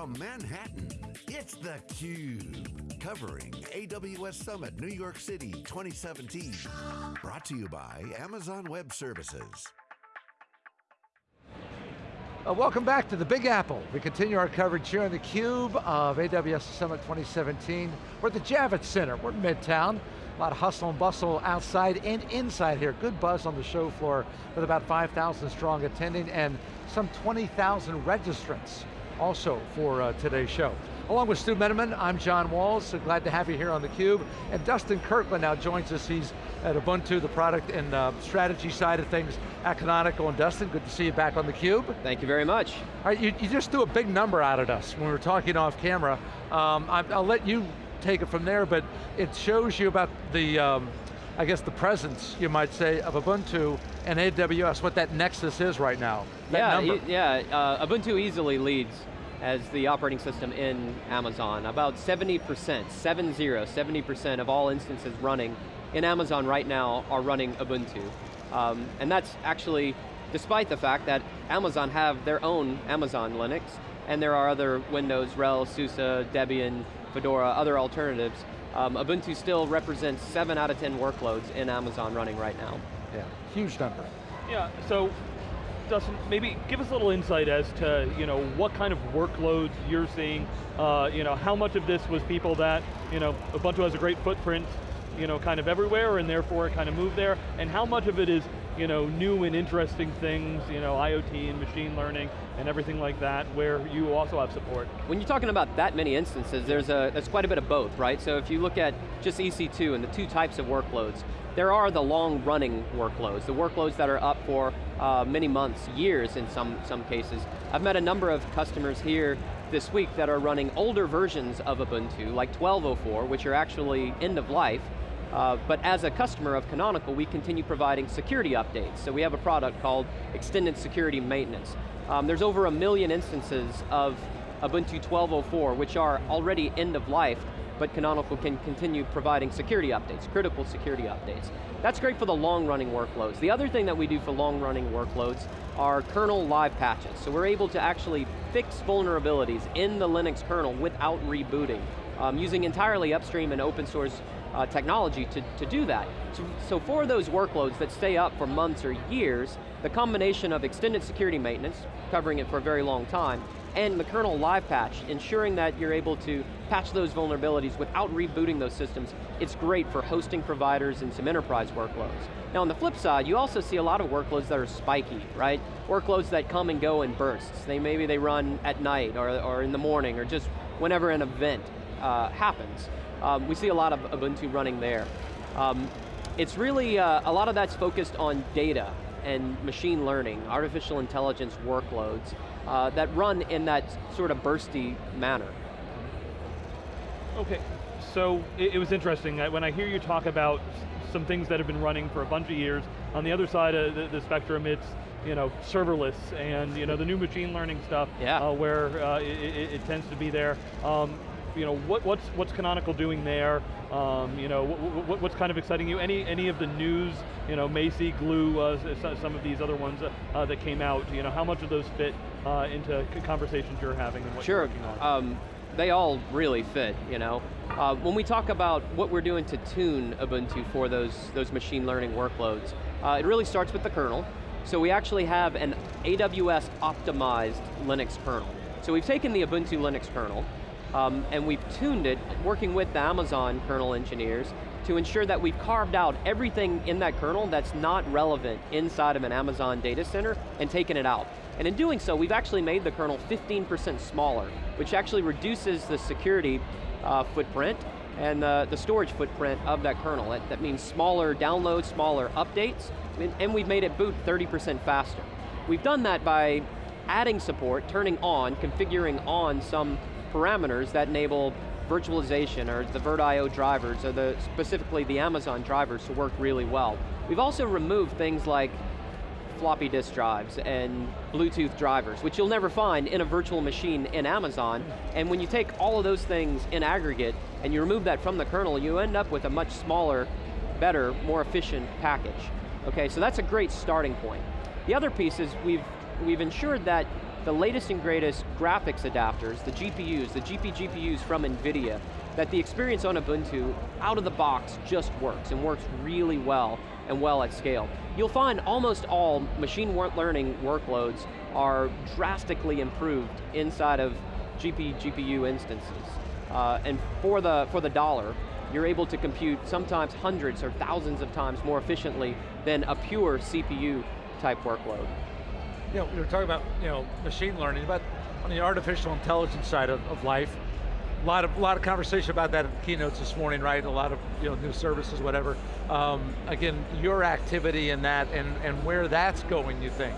From Manhattan, it's theCUBE. Covering AWS Summit New York City 2017. Brought to you by Amazon Web Services. Uh, welcome back to the Big Apple. We continue our coverage here on theCUBE of AWS Summit 2017. We're at the Javits Center, we're in Midtown. A lot of hustle and bustle outside and inside here. Good buzz on the show floor with about 5,000 strong attending and some 20,000 registrants also for uh, today's show. Along with Stu Miniman, I'm John Walls, so glad to have you here on theCUBE. And Dustin Kirkland now joins us. He's at Ubuntu, the product and uh, strategy side of things at Canonical. And Dustin, good to see you back on theCUBE. Thank you very much. All right, you, you just threw a big number out at us when we were talking off camera. Um, I, will let you take it from there, but it shows you about the, um, I guess the presence, you might say, of Ubuntu and AWS, what that nexus is right now. yeah, e yeah, uh, Ubuntu easily leads as the operating system in Amazon. About 70%, 70, 70% of all instances running in Amazon right now are running Ubuntu. Um, and that's actually despite the fact that Amazon have their own Amazon Linux, and there are other Windows, RHEL, SUSE, Debian, Fedora, other alternatives. Um, Ubuntu still represents seven out of 10 workloads in Amazon running right now. Yeah, huge number. Yeah, so Dustin, maybe give us a little insight as to you know what kind of workloads you're seeing. Uh, you know, how much of this was people that you know Ubuntu has a great footprint, you know, kind of everywhere, and therefore it kind of moved there, and how much of it is you know new and interesting things, you know, IoT and machine learning and everything like that, where you also have support. When you're talking about that many instances, there's a there's quite a bit of both, right? So if you look at just EC2 and the two types of workloads, there are the long running workloads, the workloads that are up for uh, many months, years in some, some cases. I've met a number of customers here this week that are running older versions of Ubuntu, like 12.04, which are actually end of life, uh, but as a customer of Canonical, we continue providing security updates. So we have a product called Extended Security Maintenance. Um, there's over a million instances of Ubuntu 12.04, which are already end of life, but Canonical can continue providing security updates, critical security updates. That's great for the long running workloads. The other thing that we do for long running workloads are kernel live patches. So we're able to actually fix vulnerabilities in the Linux kernel without rebooting, um, using entirely upstream and open source uh, technology to, to do that. So, so for those workloads that stay up for months or years, the combination of extended security maintenance, covering it for a very long time, and the kernel live patch, ensuring that you're able to patch those vulnerabilities without rebooting those systems, it's great for hosting providers and some enterprise workloads. Now on the flip side, you also see a lot of workloads that are spiky, right? Workloads that come and go in bursts. They Maybe they run at night or, or in the morning or just whenever an event uh, happens. Um, we see a lot of Ubuntu running there. Um, it's really, uh, a lot of that's focused on data and machine learning, artificial intelligence workloads uh, that run in that sort of bursty manner. Okay, so it, it was interesting. When I hear you talk about some things that have been running for a bunch of years, on the other side of the, the spectrum, it's you know, serverless and you know, the new machine learning stuff yeah. uh, where uh, it, it, it, tends to be there. Um, you know, what, what's, what's Canonical doing there? Um, you know, what, what, what's kind of exciting you? Any, any of the news, you know, Macie, Glue, uh, some of these other ones uh, uh, that came out, you know, how much of those fit uh, into conversations you're having and what sure. you're working on? Um, they all really fit, you know. Uh, when we talk about what we're doing to tune Ubuntu for those, those machine learning workloads, uh, it really starts with the kernel. So we actually have an AWS optimized Linux kernel. So we've taken the Ubuntu Linux kernel, um, and we've tuned it, working with the Amazon kernel engineers, to ensure that we've carved out everything in that kernel that's not relevant inside of an Amazon data center and taken it out. And in doing so, we've actually made the kernel 15% smaller, which actually reduces the security uh, footprint and the, the storage footprint of that kernel. That, that means smaller downloads, smaller updates, and we've made it boot 30% faster. We've done that by adding support, turning on, configuring on some parameters that enable virtualization or the VirtIO drivers or the, specifically the Amazon drivers to work really well. We've also removed things like floppy disk drives and Bluetooth drivers, which you'll never find in a virtual machine in Amazon. And when you take all of those things in aggregate and you remove that from the kernel, you end up with a much smaller, better, more efficient package. Okay, so that's a great starting point. The other piece is we've, we've ensured that the latest and greatest graphics adapters, the GPUs, the GP GPUs from NVIDIA, that the experience on Ubuntu, out of the box, just works, and works really well, and well at scale. You'll find almost all machine learning workloads are drastically improved inside of GP GPU instances. Uh, and for the, for the dollar, you're able to compute sometimes hundreds or thousands of times more efficiently than a pure CPU type workload. You know, we were talking about you know, machine learning, but on the artificial intelligence side of, of life, a lot of, lot of conversation about that in the keynotes this morning, right? A lot of you know, new services, whatever. Um, again, your activity in that and, and where that's going, you think,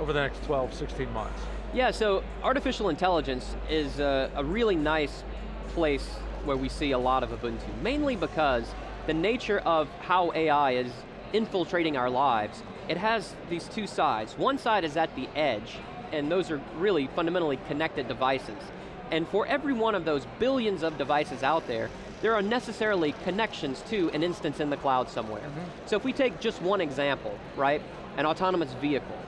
over the next 12, 16 months? Yeah, so artificial intelligence is a, a really nice place where we see a lot of Ubuntu, mainly because the nature of how AI is infiltrating our lives, it has these two sides. One side is at the edge, and those are really fundamentally connected devices. And for every one of those billions of devices out there, there are necessarily connections to an instance in the cloud somewhere. Mm -hmm. So if we take just one example, right, an autonomous vehicle,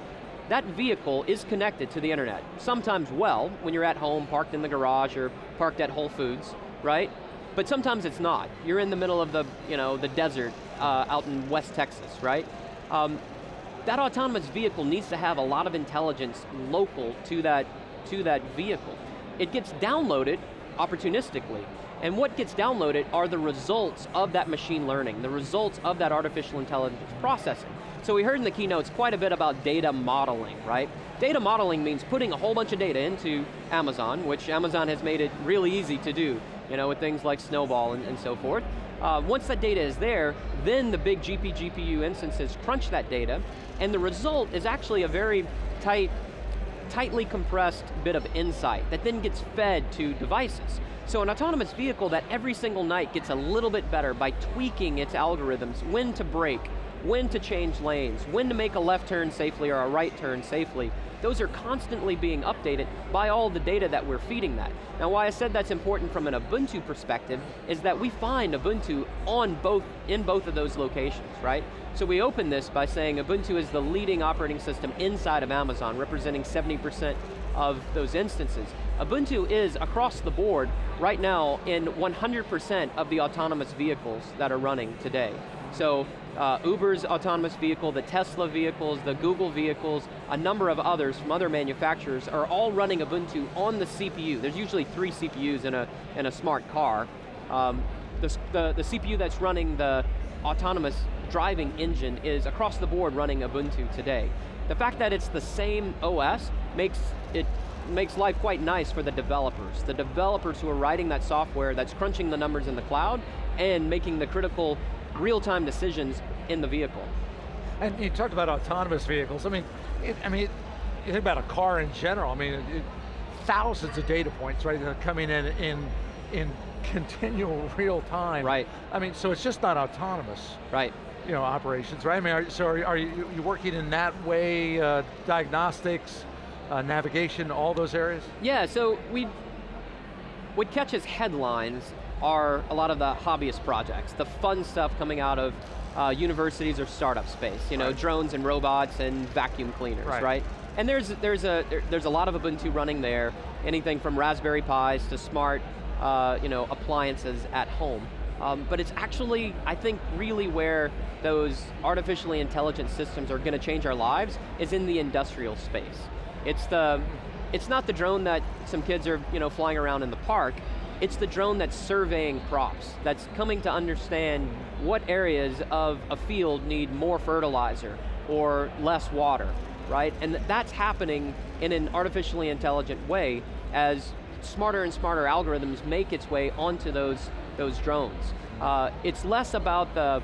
that vehicle is connected to the internet. Sometimes well, when you're at home, parked in the garage, or parked at Whole Foods, right? But sometimes it's not. You're in the middle of the, you know, the desert uh, out in West Texas, right? Um, that autonomous vehicle needs to have a lot of intelligence local to that, to that vehicle. It gets downloaded opportunistically. And what gets downloaded are the results of that machine learning, the results of that artificial intelligence processing. So we heard in the keynotes quite a bit about data modeling, right? Data modeling means putting a whole bunch of data into Amazon, which Amazon has made it really easy to do, you know, with things like Snowball and, and so forth. Uh, once that data is there, then the big GP GPU instances crunch that data, and the result is actually a very tight, tightly compressed bit of insight that then gets fed to devices. So an autonomous vehicle that every single night gets a little bit better by tweaking its algorithms, when to brake, when to change lanes, when to make a left turn safely or a right turn safely, those are constantly being updated by all the data that we're feeding that. Now why I said that's important from an Ubuntu perspective is that we find Ubuntu on both, in both of those locations, right? So we open this by saying Ubuntu is the leading operating system inside of Amazon, representing 70% of those instances. Ubuntu is across the board right now in 100% of the autonomous vehicles that are running today. So uh, Uber's autonomous vehicle, the Tesla vehicles, the Google vehicles, a number of others from other manufacturers are all running Ubuntu on the CPU. There's usually three CPUs in a, in a smart car. Um, the, the, the CPU that's running the autonomous driving engine is across the board running Ubuntu today. The fact that it's the same OS makes it makes life quite nice for the developers. The developers who are writing that software that's crunching the numbers in the cloud and making the critical real-time decisions in the vehicle. And you talked about autonomous vehicles. I mean, it, I mean, you think about a car in general. I mean, it, thousands of data points, right, that are coming in in in continual real time. Right. I mean, so it's just not autonomous. Right. You know, operations, right? I mean, are, so are, are you, you working in that way, uh, diagnostics, uh, navigation, all those areas? Yeah, so we, what catches headlines are a lot of the hobbyist projects, the fun stuff coming out of uh, universities or startup space, you know, right. drones and robots and vacuum cleaners, right? right? And there's, there's, a, there, there's a lot of Ubuntu running there, anything from Raspberry Pis to smart uh, you know, appliances at home. Um, but it's actually, I think, really where those artificially intelligent systems are going to change our lives is in the industrial space. It's the, it's not the drone that some kids are you know, flying around in the park, it's the drone that's surveying crops, that's coming to understand what areas of a field need more fertilizer or less water, right? And that's happening in an artificially intelligent way as smarter and smarter algorithms make its way onto those, those drones. Uh, it's less about the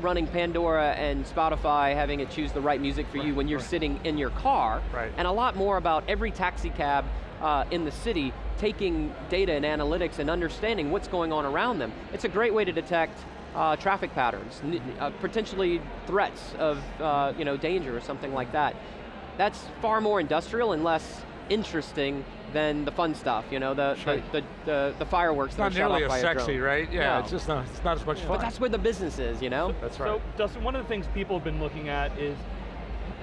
running Pandora and Spotify, having it choose the right music for right, you when you're right. sitting in your car, right. and a lot more about every taxi cab uh, in the city taking data and analytics and understanding what's going on around them. It's a great way to detect uh, traffic patterns, uh, potentially threats of uh, you know, danger or something like that. That's far more industrial and less interesting than the fun stuff, you know, the sure. the, the, the, the, fireworks it's not nearly as sexy, right? Yeah, no. it's just not, it's not as much fun. But that's where the business is, you know? That's right. So, Dustin, one of the things people have been looking at is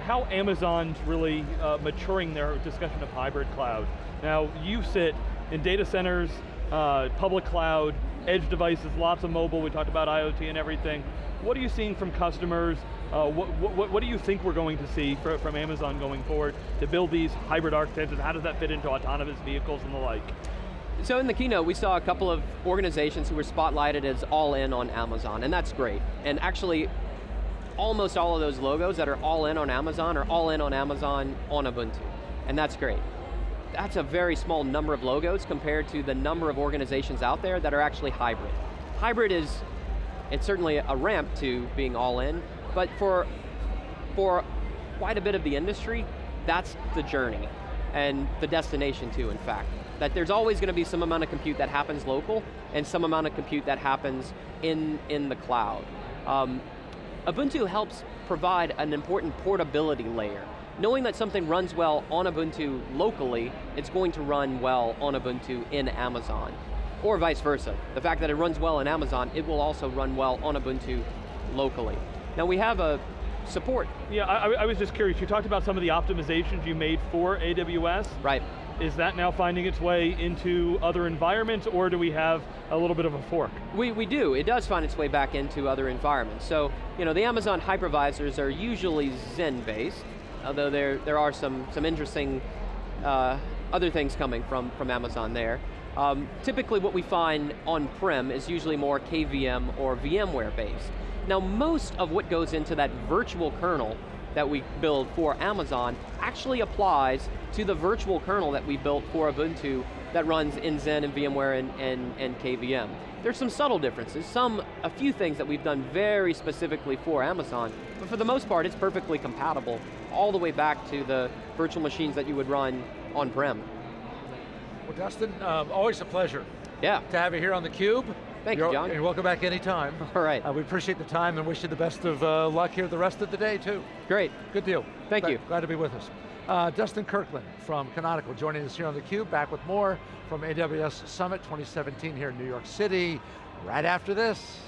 how Amazon's really uh, maturing their discussion of hybrid cloud. Now, you sit in data centers, uh, public cloud, edge devices, lots of mobile, we talked about IoT and everything. What are you seeing from customers? Uh, what, what, what, do you think we're going to see for, from Amazon going forward to build these hybrid architectures? How does that fit into autonomous vehicles and the like? So in the keynote, we saw a couple of organizations who were spotlighted as all in on Amazon, and that's great. And actually, almost all of those logos that are all in on Amazon are all in on Amazon on Ubuntu, and that's great. That's a very small number of logos compared to the number of organizations out there that are actually hybrid. Hybrid is, it's certainly a ramp to being all in, but for, for quite a bit of the industry, that's the journey, and the destination too, in fact. That there's always going to be some amount of compute that happens local, and some amount of compute that happens in, in the cloud. Um, Ubuntu helps provide an important portability layer. Knowing that something runs well on Ubuntu locally, it's going to run well on Ubuntu in Amazon. Or vice versa. The fact that it runs well in Amazon, it will also run well on Ubuntu locally. Now we have a support. Yeah, I, I was just curious, you talked about some of the optimizations you made for AWS. Right. Is that now finding its way into other environments or do we have a little bit of a fork? We, we do, it does find its way back into other environments. So, you know, the Amazon hypervisors are usually Xen based, although there, there are some, some interesting uh, other things coming from, from Amazon there. Um, typically what we find on-prem is usually more KVM or VMware based. Now most of what goes into that virtual kernel that we build for Amazon actually applies to the virtual kernel that we built for Ubuntu that runs in Xen and VMware and, and, and KVM. There's some subtle differences, some, a few things that we've done very specifically for Amazon, but for the most part it's perfectly compatible all the way back to the virtual machines that you would run on-prem. Well Dustin, um, always a pleasure. Yeah. To have you here on theCUBE. Thank You're, you, John. And welcome back anytime. All right. Uh, we appreciate the time and wish you the best of uh, luck here the rest of the day too. Great. Good deal. Thank glad, you. Glad to be with us. Uh, Dustin Kirkland from Canonical joining us here on theCUBE, back with more from AWS Summit 2017 here in New York City, right after this.